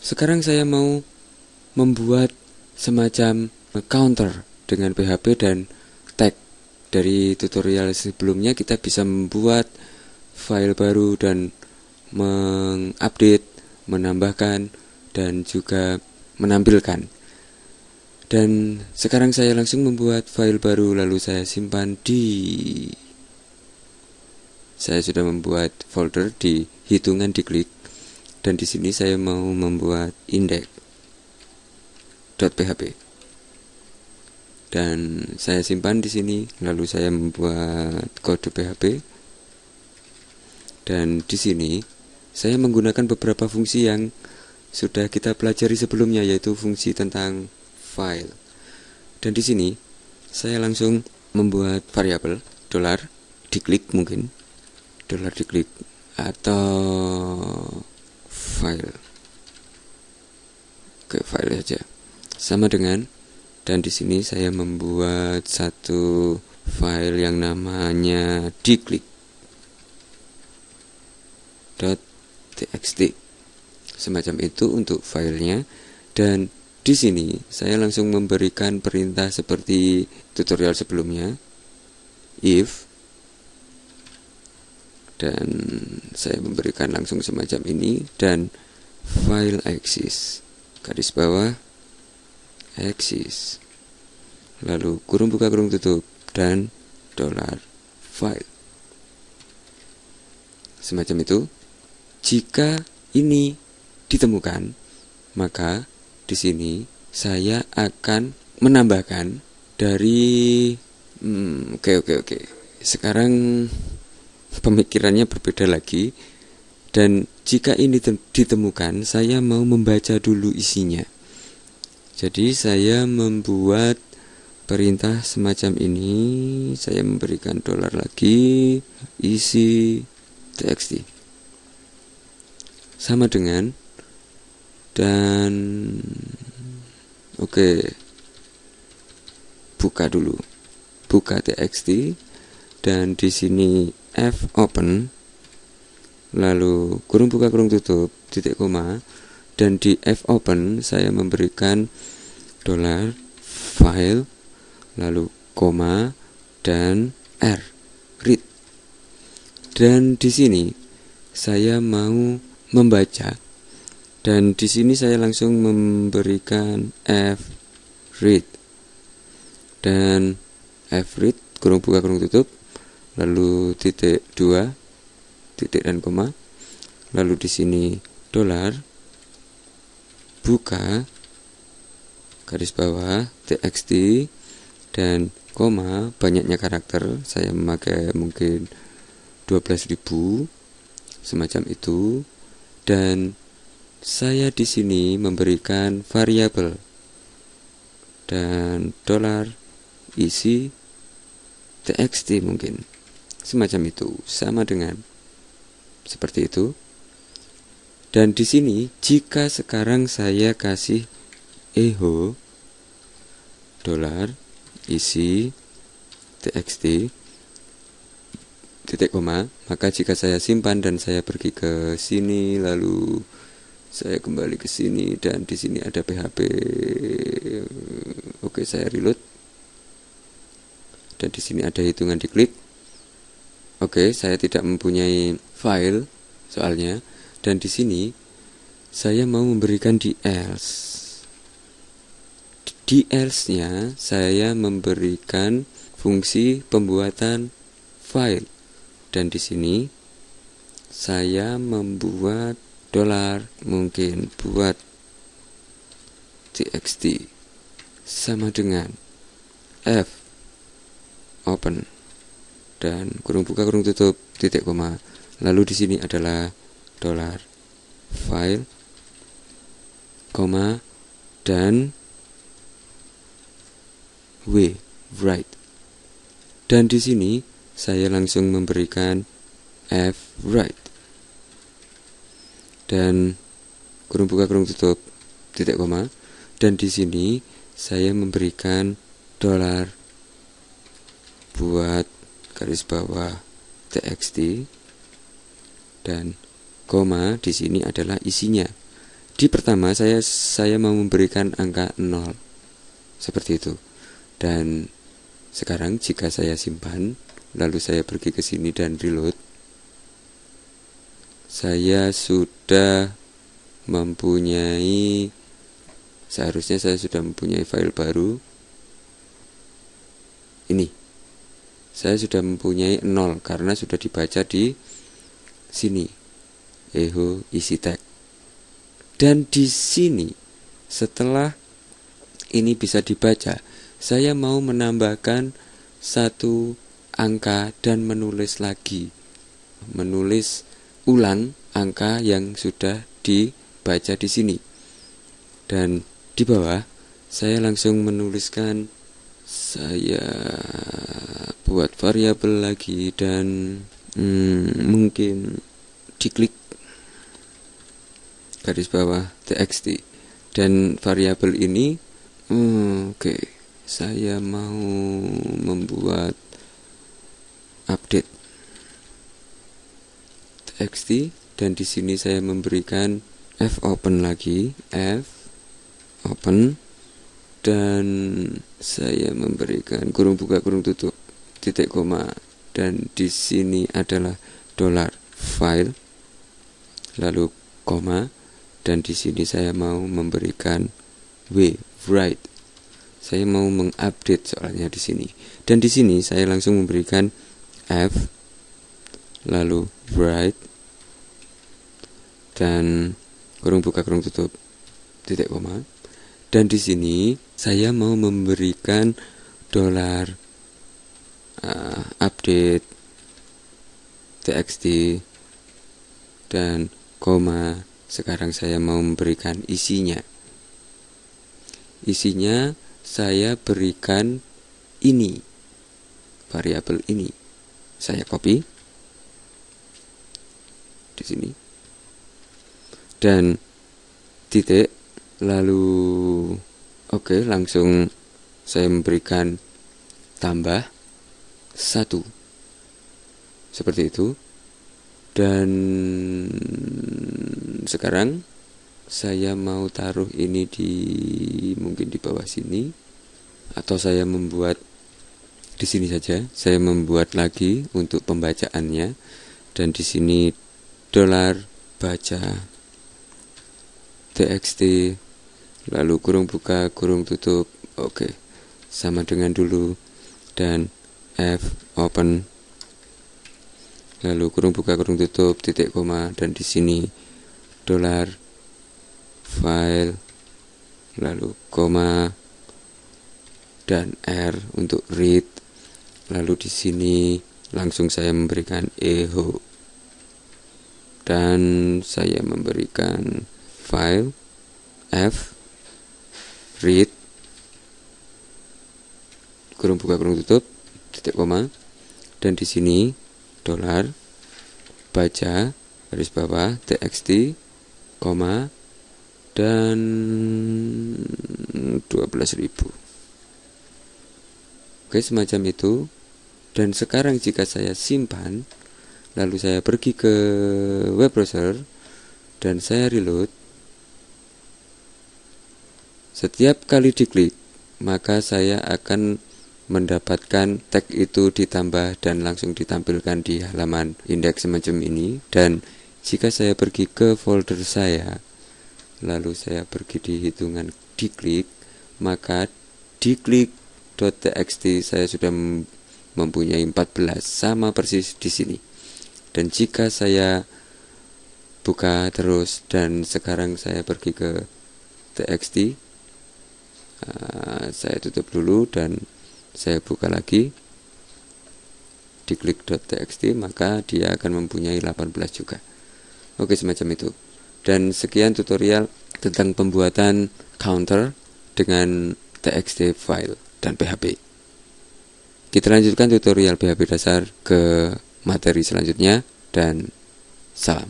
Sekarang saya mau membuat semacam counter dengan PHP dan tag. Dari tutorial sebelumnya kita bisa membuat file baru dan mengupdate, menambahkan dan juga menampilkan. Dan sekarang saya langsung membuat file baru lalu saya simpan di saya sudah membuat folder di hitungan diklik dan di sini saya mau membuat index.php dan saya simpan di sini lalu saya membuat kode PHP dan di sini saya menggunakan beberapa fungsi yang sudah kita pelajari sebelumnya yaitu fungsi tentang file. Dan di sini saya langsung membuat variabel dolar diklik mungkin dolar diklik atau file. Ke file saja sama dengan dan di sini saya membuat satu file yang namanya diklik .txt. Semacam itu untuk filenya. Dan di sini saya langsung memberikan perintah seperti tutorial sebelumnya. If dan saya memberikan langsung semacam ini. Dan file axis garis bawah axis lalu kurung buka kurung tutup. Dan dolar file. Semacam itu. Jika ini ditemukan maka di sini saya akan menambahkan dari hmm, oke oke oke. Sekarang pemikirannya berbeda lagi. Dan jika ini ditemukan saya mau membaca dulu isinya. Jadi saya membuat perintah semacam ini. Saya memberikan dolar lagi. Isi txt sama dengan dan oke. Okay, buka dulu. Buka txt dan di sini f open lalu kurung buka kurung tutup titik koma dan di f open saya memberikan dolar file lalu koma dan r read. Dan di sini saya mau membaca dan di sini saya langsung memberikan f read. Dan f read kurung buka kurung tutup lalu titik dua titik dan koma. Lalu di sini dolar buka garis bawah txt dan koma. Banyaknya karakter saya memakai mungkin 12.000 semacam itu. Dan saya di sini memberikan variabel dan dolar isi txt mungkin semacam itu sama dengan seperti itu. Dan di sini jika sekarang saya kasih eho dolar isi txt titik koma maka jika saya simpan dan saya pergi ke sini lalu saya kembali ke sini dan di sini ada PHP oke saya reload. Dan di sini ada hitungan diklik Oke, saya tidak mempunyai file soalnya. Dan di sini saya mau memberikan di else. Di else-nya saya memberikan fungsi pembuatan file. Dan di sini saya membuat dolar mungkin buat txt sama dengan f. Open dan kurung buka kurung tutup titik koma. Lalu di sini adalah dolar file koma dan w write dan di sini saya langsung memberikan f write dan kurung buka kurung tutup titik koma. Dan di sini saya memberikan dolar buat garis bawah txt dan koma di sini adalah isinya. Di pertama saya saya mau memberikan angka 0 seperti itu. Dan sekarang jika saya simpan lalu saya pergi ke sini dan reload saya sudah mempunyai seharusnya saya sudah mempunyai file baru ini saya sudah mempunyai 0 karena sudah dibaca di sini. Eho isi tag dan di sini setelah ini bisa dibaca saya mau menambahkan satu angka dan menulis lagi. Menulis ulang angka yang sudah dibaca di sini. Dan di bawah saya langsung menuliskan saya buat variabel lagi dan hmm, mungkin diklik garis bawah txt dan variabel ini hmm, oke okay, saya mau membuat update txt dan di sini saya memberikan f open lagi f open. Dan saya memberikan kurung buka kurung tutup titik koma. Dan di sini adalah dolar file lalu koma. Dan di sini saya mau memberikan w write. Saya mau mengupdate soalnya di sini. Dan di sini saya langsung memberikan f lalu write. Dan kurung buka kurung tutup titik koma. Dan di sini saya mau memberikan dolar uh, update txt dan koma sekarang saya mau memberikan isinya. Isinya saya berikan ini variabel ini. Saya copy di sini. Dan titik lalu oke okay, langsung saya memberikan tambah satu. Seperti itu. Dan sekarang saya mau taruh ini di mungkin di bawah sini atau saya membuat di sini saja. Saya membuat lagi untuk pembacaannya. Dan di sini dolar baca txt lalu kurung buka kurung tutup. Oke sama dengan dulu. Dan f open. Lalu kurung buka kurung tutup titik koma dan di sini dolar file lalu koma dan r untuk read. Lalu di sini langsung saya memberikan echo dan saya memberikan file f read. Kurung buka kurung tutup titik koma. Dan di sini dolar baca garis bawah txt koma dan 12.000 oke semacam itu. Dan sekarang jika saya simpan lalu saya pergi ke web browser dan saya reload setiap kali diklik, maka saya akan mendapatkan tag itu ditambah dan langsung ditampilkan di halaman indeks semacam ini. Dan jika saya pergi ke folder saya lalu saya pergi di hitungan diklik maka diklik.txt saya sudah mempunyai 14 sama persis di sini. Dan jika saya buka terus dan sekarang saya pergi ke txt uh, saya tutup dulu dan saya buka lagi. Di klik.txt maka dia akan mempunyai 18 juga. Oke semacam itu. Dan sekian tutorial tentang pembuatan counter dengan txt file dan php kita lanjutkan tutorial PHP dasar ke materi selanjutnya dan salam